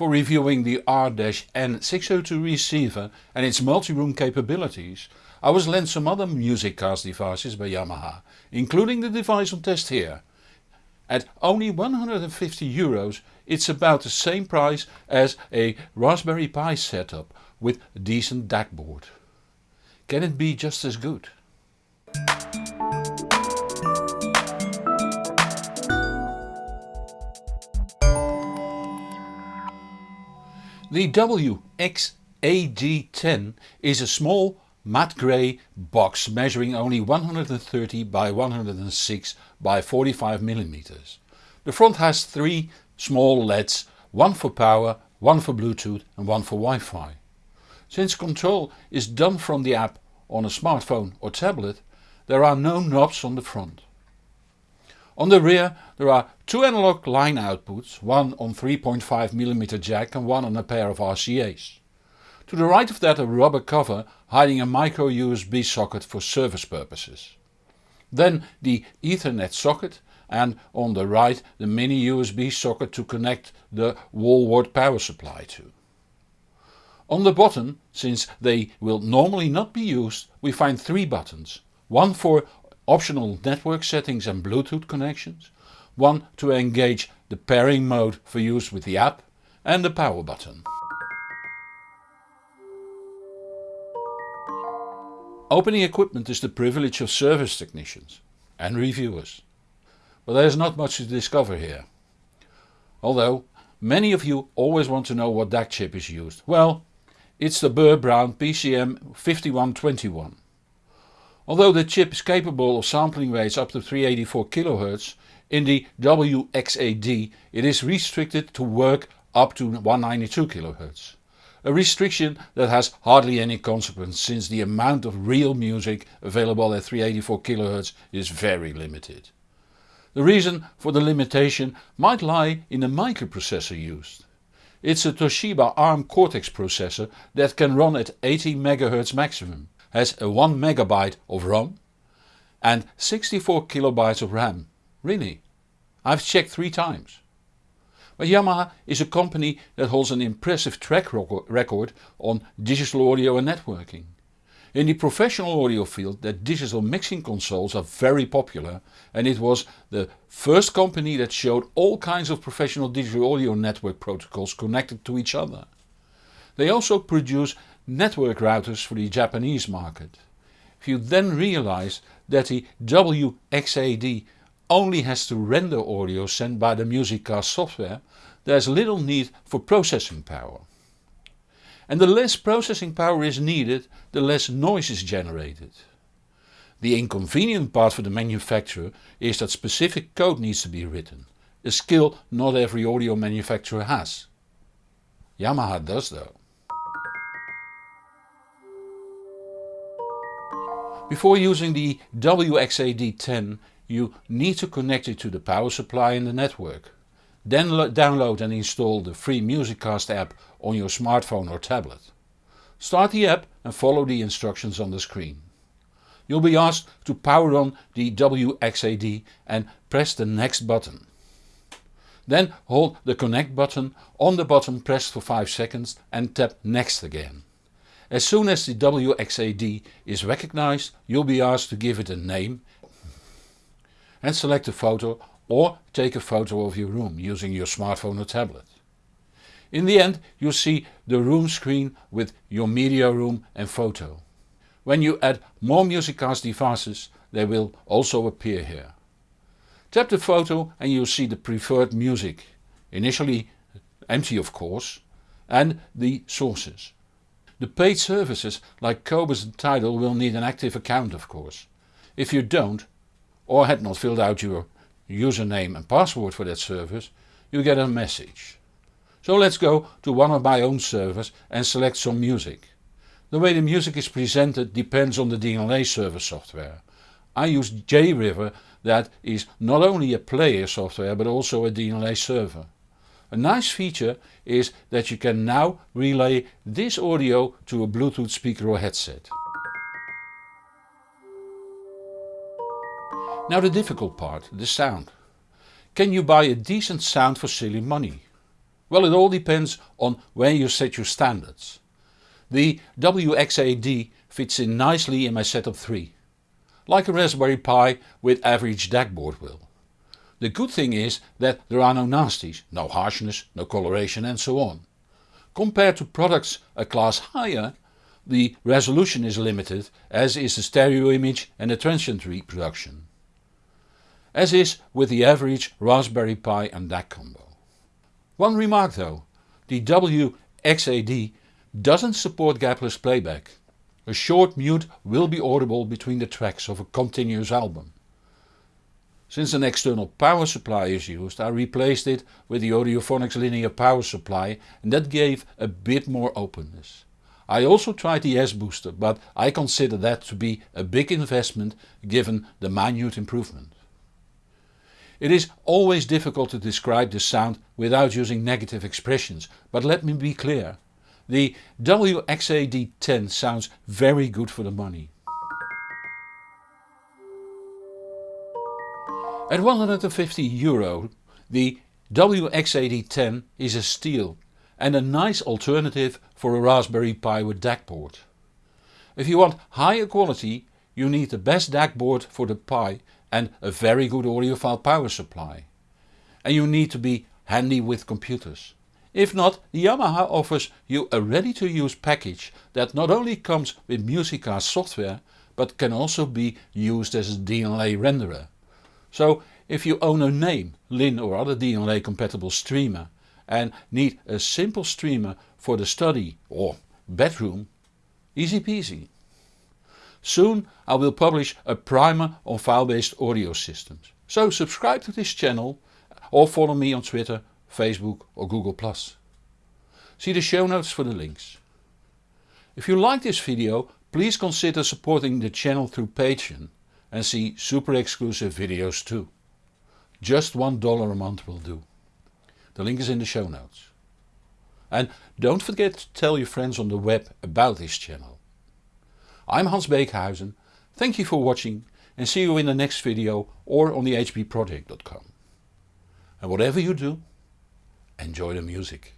For reviewing the R-N602 receiver and its multi-room capabilities I was lent some other music MusicCast devices by Yamaha, including the device on test here. At only 150 euros it's about the same price as a Raspberry Pi setup with decent DAC board. Can it be just as good? The WX-AD10 is a small matte grey box measuring only 130 by 106 by 45 mm. The front has three small LEDs, one for power, one for Bluetooth and one for Wi-Fi. Since control is done from the app on a smartphone or tablet there are no knobs on the front. On the rear there are two analog line outputs, one on 3.5mm jack and one on a pair of RCA's. To the right of that a rubber cover hiding a micro USB socket for service purposes. Then the ethernet socket and on the right the mini USB socket to connect the wall wart power supply to. On the bottom, since they will normally not be used, we find three buttons. One for optional network settings and Bluetooth connections, one to engage the pairing mode for use with the app and the power button. Opening equipment is the privilege of service technicians and reviewers, but there is not much to discover here. Although many of you always want to know what DAC chip is used, well it's the Burr Brown PCM 5121. Although the chip is capable of sampling rates up to 384 kHz, in the WXAD it is restricted to work up to 192 kHz. A restriction that has hardly any consequence since the amount of real music available at 384 kHz is very limited. The reason for the limitation might lie in the microprocessor used. It's a Toshiba ARM Cortex processor that can run at 80 MHz maximum has a 1 megabyte of ROM and 64 kilobytes of RAM. Really? I've checked three times. But Yamaha is a company that holds an impressive track record on digital audio and networking. In the professional audio field the digital mixing consoles are very popular and it was the first company that showed all kinds of professional digital audio network protocols connected to each other. They also produce network routers for the Japanese market. If you then realize that the WXAD only has to render audio sent by the music MusicCast software, there is little need for processing power. And the less processing power is needed, the less noise is generated. The inconvenient part for the manufacturer is that specific code needs to be written, a skill not every audio manufacturer has. Yamaha does though. Before using the WXAD10 you need to connect it to the power supply in the network. Then download and install the free MusicCast app on your smartphone or tablet. Start the app and follow the instructions on the screen. You'll be asked to power on the WXAD and press the next button. Then hold the connect button on the button pressed for 5 seconds and tap next again. As soon as the WXAD is recognized you'll be asked to give it a name and select a photo or take a photo of your room using your smartphone or tablet. In the end you see the room screen with your media room and photo. When you add more MusicCast devices they will also appear here. Tap the photo and you'll see the preferred music, initially empty of course, and the sources. The paid services like Qobuz and Tidal will need an active account of course. If you don't, or had not filled out your username and password for that service, you get a message. So let's go to one of my own servers and select some music. The way the music is presented depends on the DLNA server software. I use JRiver that is not only a player software but also a DLNA server. A nice feature is that you can now relay this audio to a Bluetooth speaker or headset. Now the difficult part, the sound. Can you buy a decent sound for silly money? Well it all depends on where you set your standards. The WXAD fits in nicely in my setup 3, like a Raspberry Pi with average DAC board will. The good thing is that there are no nasties, no harshness, no coloration and so on. Compared to products a class higher the resolution is limited as is the stereo image and the transient reproduction. As is with the average Raspberry Pi and DAC combo. One remark though, the WXAD doesn't support gapless playback. A short mute will be audible between the tracks of a continuous album. Since an external power supply is used I replaced it with the Audiophonics linear power supply and that gave a bit more openness. I also tried the S-booster but I consider that to be a big investment given the minute improvement. It is always difficult to describe the sound without using negative expressions but let me be clear. The WXAD10 sounds very good for the money. At 150 euro the WXAD10 is a steal and a nice alternative for a Raspberry Pi with DAC port. If you want higher quality you need the best DAC board for the Pi and a very good audiophile power supply. And you need to be handy with computers. If not, Yamaha offers you a ready to use package that not only comes with MusicCast software but can also be used as a DLNA renderer. So if you own a Naim, Linn or other DLNA compatible streamer and need a simple streamer for the study or bedroom, easy peasy. Soon I will publish a primer on file based audio systems. So subscribe to this channel or follow me on Twitter Facebook or Google+. See the show notes for the links. If you like this video please consider supporting the channel through Patreon and see super exclusive videos too. Just $1 a month will do. The link is in the show notes. And don't forget to tell your friends on the web about this channel. I'm Hans Beekhuizen, thank you for watching and see you in the next video or on the hbproject.com. And whatever you do, enjoy the music.